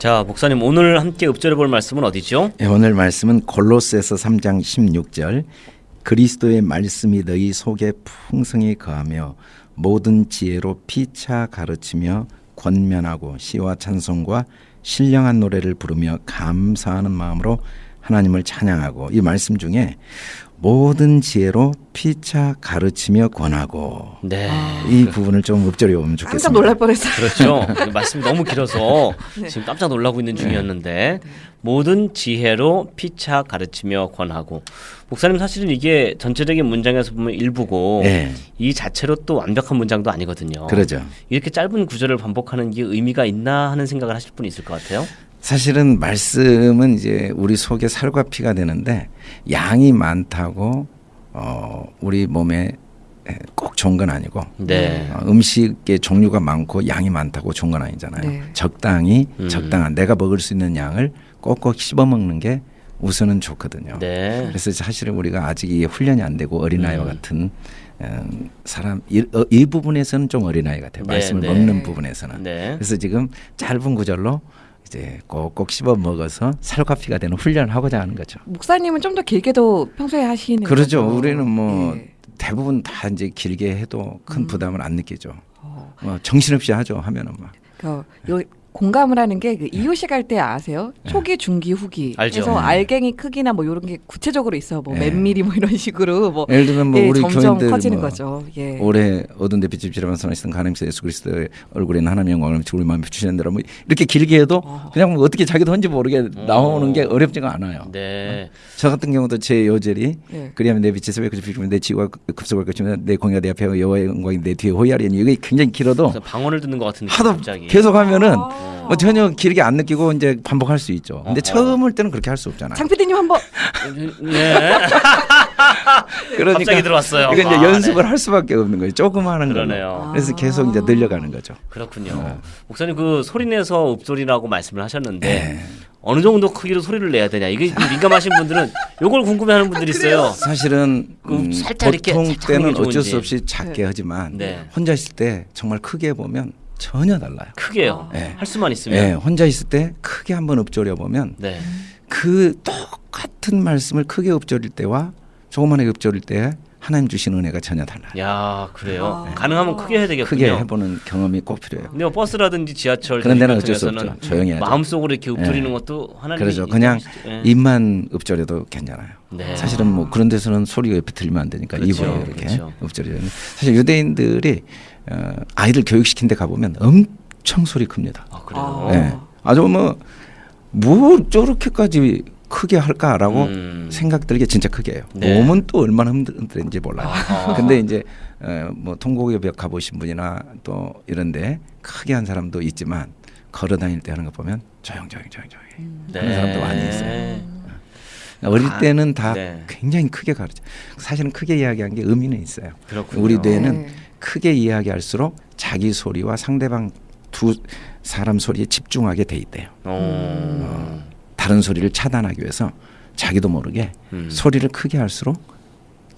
자, 목사님 오늘 함께 읊조려 볼 말씀은 어디죠? 예, 오늘 말씀은 골로새서 3장 16절 그리스도의 말씀이 너희 속에 풍성히 거하며 모든 지혜로 피차 가르치며 권면하고 시와 찬송과 신령한 노래를 부르며 감사하는 마음으로 하나님을 찬양하고 이 말씀 중에 모든 지혜로 피차 가르치며 권하고 네. 이 부분을 좀 읊조려 보면 깜짝 좋겠습니다. 놀랄 뻔했어요. 그렇죠. 말씀이 너무 길어서 지금 깜짝 놀라고 있는 중이었는데 모든 지혜로 피차 가르치며 권하고 목사님 사실은 이게 전체적인 문장에서 보면 일부고 네. 이 자체로 또 완벽한 문장도 아니거든요. 그러죠. 이렇게 짧은 구절을 반복하는 게 의미가 있나 하는 생각을 하실 분이 있을 것 같아요. 사실은 말씀은 이제 우리 속에 살과 피가 되는데 양이 많다고 어 우리 몸에 꼭 좋은 건 아니고 네. 어, 음식의 종류가 많고 양이 많다고 좋은 건 아니잖아요. 네. 적당히 음. 적당한 내가 먹을 수 있는 양을 꼭꼭 씹어 먹는 게 우선은 좋거든요. 네. 그래서 사실은 우리가 아직 이 훈련이 안 되고 어린아이와 음. 같은 음, 사람 이, 어, 이 부분에서는 좀 어린아이 같아요. 네, 말씀을 네. 먹는 부분에서는. 네. 그래서 지금 짧은 구절로 이제 꼭꼭 씹어 먹어서 살과 피가 되는 훈련을 하고자 하는 거죠. 목사님은 좀 더 길게도 평소에 하시는 그러죠. 거죠? 우리는 뭐 예. 대부분 다 이제 길게 해도 큰 음. 부담을 안 느끼죠. 어, 뭐 정신없이 하죠. 하면은 막. 그, 요 공감을 하는 게 그 이유식 할 때 아세요? 초기, 중기, 후기. 알죠. 그래서 네. 알갱이 크기나 뭐 이런 게 구체적으로 있어. 뭐 네. 몇 미리 뭐 이런 식으로 뭐 예를 들면 뭐 예, 우리 점점 교인들 커지는 뭐 거죠. 예. 올해 어두운 데빛을 지라만 선하시던 가늠사 예수 그리스도의 얼굴에는 하나님의 영광을 우리 마음에 비추시는 대로 뭐 이렇게 길게 해도 어. 그냥 뭐 어떻게 자기도 혼지 모르게 나오는 게 어렵지가 않아요. 네. 저 같은 경우도 제 요절이 예. 그리하면 내 빛이 새벽 비추면 내 지구가 급속할 것이면 내 공의가 내 앞에 여호와의 영광이 내 뒤에 호야리니 이게 굉장히 길어도 방언을 듣는 것 같은 느낌 하도 갑자기. 계속 하면은 아. 뭐 전혀 길게 안 느끼고 이제 반복할 수 있죠. 근데 어허. 처음 할 때는 그렇게 할 수 없잖아요. 장 PD님 한번 네. 갑자기 들어왔어요. 이거 이제 아, 연습을 네. 할 수밖에 없는 거예요. 조금 하는. 그러네요. 그래서 계속 이제 늘려가는 거죠. 그렇군요. 네. 목사님 그 소리 내서 읍소리라고 말씀을 하셨는데 네. 어느 정도 크기로 소리를 내야 되냐 이게 좀 민감하신 분들은 요걸 궁금해하는 분들이 있어요. 사실은 그 음, 살짝 이렇게 보통 살짝 하는 때는 게 어쩔. 수 없이 작게 네. 하지만 네. 혼자 있을 때 정말 크게 보면 전혀 달라요. 크게요. 네. 할 수만 예, 있으면. 혼자 있을 때 크게 한번 읊조려 보면 네. 그 똑같은 말씀을 크게 읊조릴 때와 조그만하게 읊조릴 때 하나님 주신 은혜가 전혀 달라요. 야 그래요. 아. 가능하면 크게 해야 되겠군요. 크게 해보는 경험이 꼭 필요해요. 근데 뭐 버스라든지 지하철 그런 데는 어쩔 수 없죠. 조용히 해야죠. 마음속으로 이렇게 읊조리는 예. 것도 하나님 그래서 그냥 예. 입만 읊조려도 괜찮아요. 네. 사실은 뭐 그런 데서는 소리가 옆에 들리면 안 되니까 그렇죠. 입으로 이렇게 그렇죠. 읊조려요. 사실 유대인들이 어, 아이들 교육시킨 데 가보면 엄청 소리 큽니다. 아 그래요. 아. 예. 아주 뭐, 뭐 저렇게까지 크게 할까라고 음. 생각 들게 진짜 크게 해요. 네. 몸은 또 얼마나 힘든지 몰라요. 아하. 근데 이제 어, 뭐 통곡의 벽 가보신 분이나 또 이런데 크게 한 사람도 있지만 걸어 다닐 때 하는 거 보면 조용 조용 조용 조용 하는 사람도 많이 있어요. 어릴 아, 때는 다 네. 굉장히 크게 가르쳐. 사실은 크게 이야기한 게 의미는 있어요. 그렇군요. 우리 뇌는 네. 크게 이야기할수록 자기 소리와 상대방 두 사람 소리에 집중하게 돼 있대요. 어. 다른 소리를 차단하기 위해서 자기도 모르게 음. 소리를 크게 할수록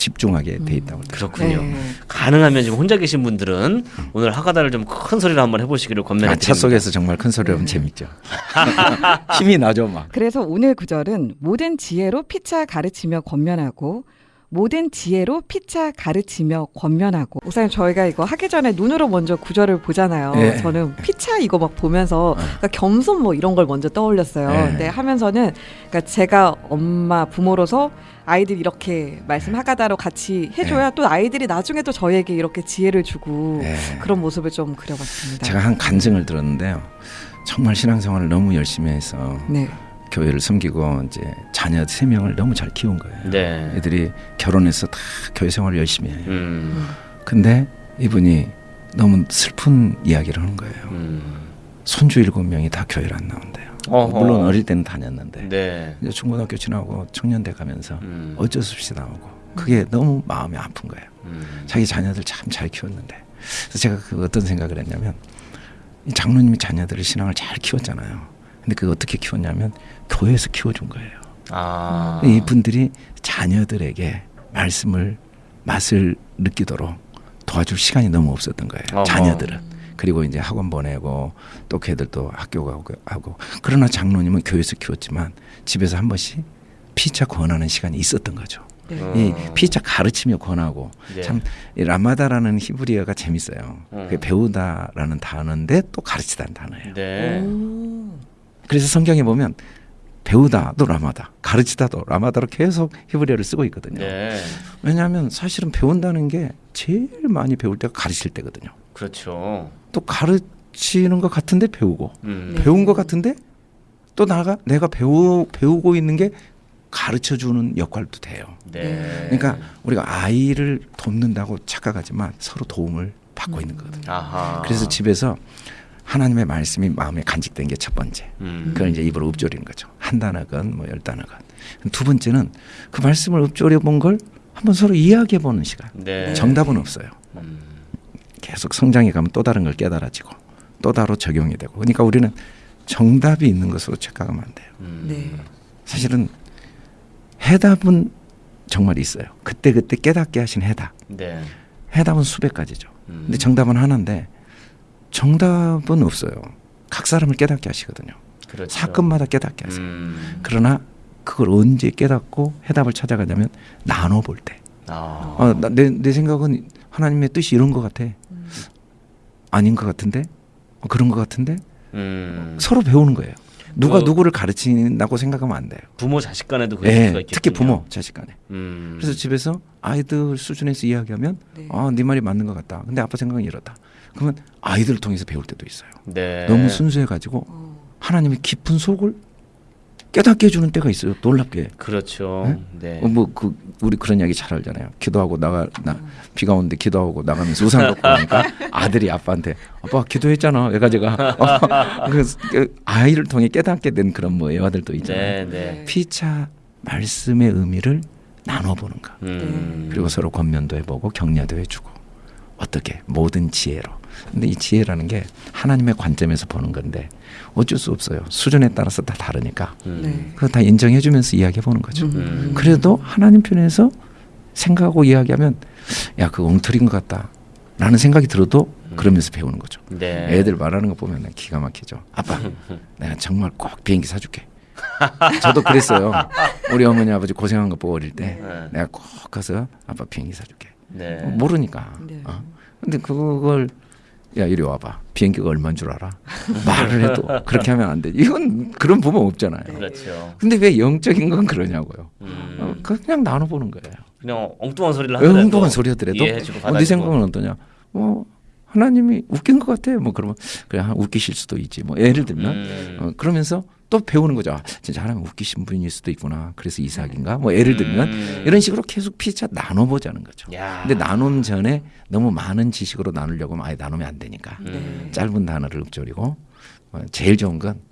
집중하게 돼 있다고. 그렇군요. 네. 가능하면 지금 혼자 계신 분들은 오늘 하가다를 좀 큰 소리로 한번 해보시기를 아, 권면드립니다. 차 속에서 정말 큰 소리로 하면 재밌죠. 힘이 나죠, 막. 그래서 오늘 구절은 모든 지혜로 피차 가르치며 권면하고 모든 지혜로 피차 가르치며 권면하고 목사님 저희가 이거 하기 전에 눈으로 먼저 구절을 보잖아요. 예. 저는 피차 이거 막 보면서 그러니까 겸손 뭐 이런 걸 먼저 떠올렸어요. 예. 근데 하면서는 그러니까 제가 엄마 부모로서 아이들 이렇게 말씀 하가다로 같이 해줘야 또 아이들이 나중에 또 저에게 이렇게 지혜를 주고 예. 그런 모습을 좀 그려봤습니다. 제가 한 간증을 들었는데요. 정말 신앙생활을 너무 열심히 해서 네. 교회를 섬기고 이제 자녀 세 명을 너무 잘 키운 거예요. 네. 애들이 결혼해서 다 교회 생활을 열심히 해요. 음. 근데 이분이 너무 슬픈 이야기를 하는 거예요. 음. 손주 일곱 명이 다 교회를 안 나온대요. 어허. 물론 어릴 때는 다녔는데 네. 이제 중고등학교 지나고 청년대 가면서 음. 어쩔 수 없이 나오고 그게 너무 마음이 아픈 거예요. 음. 자기 자녀들 참 잘 키웠는데 그래서 제가 그 어떤 생각을 했냐면 이 장로님이 자녀들을 신앙을 잘 키웠잖아요. 근데 그 어떻게 키웠냐면 교회에서 키워준 거예요. 아. 이분들이 자녀들에게 말씀을 맛을 느끼도록 도와줄 시간이 너무 없었던 거예요. 어허. 자녀들은 그리고 이제 학원 보내고 또 걔들도 학교 가고 하고 그러나 장로님은 교회에서 키웠지만 집에서 한 번씩 피차 권하는 시간이 있었던 거죠. 네. 어. 이 피차 가르치며 권하고 네. 참이 라마다라는 히브리어가 재밌어요. 음. 그게 배우다라는 단어인데 또 가르치다는 단어예요. 네. 오. 그래서 성경에 보면 배우다도 라마다, 가르치다도 라마다로 계속 히브리어를 쓰고 있거든요. 네. 왜냐하면 사실은 배운다는 게 제일 많이 배울 때가 가르칠 때거든요. 그렇죠. 또 가르치는 것 같은데 배우고 음. 네. 배운 것 같은데 또 나가 내가 배우 배우고 있는 게 가르쳐 주는 역할도 돼요. 네. 그러니까 우리가 아이를 돕는다고 착각하지만 서로 도움을 받고 있는 거거든요. 아하. 그래서 집에서 하나님의 말씀이 마음에 간직된 게 첫 번째. 음. 그걸 이제 입으로 읊조리는 거죠. 한 단어건 뭐 열 단어건. 두 번째는 그 말씀을 읊조려 본 걸 한번 서로 이야기해 보는 시간. 네. 정답은 없어요. 음. 계속 성장해 가면 또 다른 걸 깨달아지고 또 다로 적용이 되고. 그러니까 우리는 정답이 있는 것으로 착각하면 안 돼요. 음. 네. 사실은 해답은 정말 있어요. 그때 그때 깨닫게 하신 해답. 네. 해답은 수백 가지죠. 음. 근데 정답은 하나인데 정답은 없어요. 각 사람을 깨닫게 하시거든요. 그렇죠. 사건마다 깨닫게 하세요. 음. 그러나 그걸 언제 깨닫고 해답을 찾아가냐면 나눠볼 때. 아. 어, 나- 내, 내 생각은 하나님의 뜻이 이런 것 같아. 음. 아닌 것 같은데? 어, 그런 것 같은데? 음. 서로 배우는 거예요. 누가 그- 누구를 가르친다고 생각하면 안 돼요. 부모 자식 간에도 그럴 예, 수가 있겠군요. 특히 부모, 자식 간에. 음. 그래서 집에서 아이들 수준에서 이야기하면 네. 아, 네 말이 맞는 것 같다. 근데 아빠 생각은 이렇다. 그러면 아이들을 통해서 배울 때도 있어요. 네. 너무 순수해 가지고 어. 하나님의 깊은 속을 깨닫게 해주는 때가 있어요. 놀랍게. 그렇죠. 네. 어, 뭐그 우리 그런 이야기 잘 알잖아요. 기도하고 나가 나 비가 오는데 기도하고 나가면서 우산 갖고 오니까 아들이 아빠한테 아빠 기도했잖아 애가지가 어, 그래서 그 아이를 통해 깨닫게 된 그런 뭐 애화들도 있잖아요. 네, 네. 피차 말씀의 의미를 나눠보는 거. 음. 그리고 서로 권면도 해보고 격려도 해주고 어떻게 모든 지혜로. 근데 이 지혜라는 게 하나님의 관점에서 보는 건데 어쩔 수 없어요. 수준에 따라서 다 다르니까 음. 네. 그거 다 인정해 주면서 이야기해 보는 거죠. 음. 그래도 하나님 편에서 생각하고 이야기하면 야 그거 엉터리인 것 같다 라는 생각이 들어도 그러면서 배우는 거죠 네. 애들 말하는 거 보면 기가 막히죠 아빠 내가 정말 꼭 비행기 사줄게 저도 그랬어요 우리 어머니 아버지 고생한 거 보고 어릴 때 네. 내가 꼭 가서 아빠 비행기 사줄게 네. 어, 모르니까 네. 어. 근데 그걸 야 이리 와봐 비행기가 얼마인 줄 알아 말을 해도 그렇게 하면 안 돼 이건 그런 부모 없잖아요 네. 그렇죠. 근데 왜 영적인 건 그러냐고요 음. 어, 그냥 나눠보는 거예요 그냥 엉뚱한 소리를 하더라도 엉뚱한 소리 하더라도 어, 네. 생각은 어떠냐? 뭐 하나님이 웃긴 것 같아. 뭐 그러면 그냥 한 웃기실 수도 있지. 뭐 예를 들면 음. 어, 그러면서 또 배우는 거죠. 아, 진짜 하나님 웃기신 분일 수도 있구나. 그래서 이삭인가? 뭐 예를 들면 음. 이런 식으로 계속 피차 나눠보자는 거죠. 야. 근데 나눔 전에 너무 많은 지식으로 나누려고 하면 아예 나누면 안 되니까 음. 짧은 단어를 읊조리고 어, 제일 좋은 건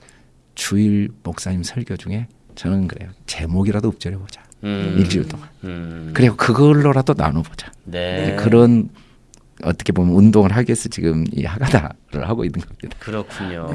주일 목사님 설교 중에 저는 그래요. 제목이라도 읊조려보자. 음. 일주일 동안. 음. 그리고 그걸로라도 나눠보자. 네. 그런 어떻게 보면 운동을 하기 위해서 지금 이 하가다를 하고 있는 겁니다. 그렇군요.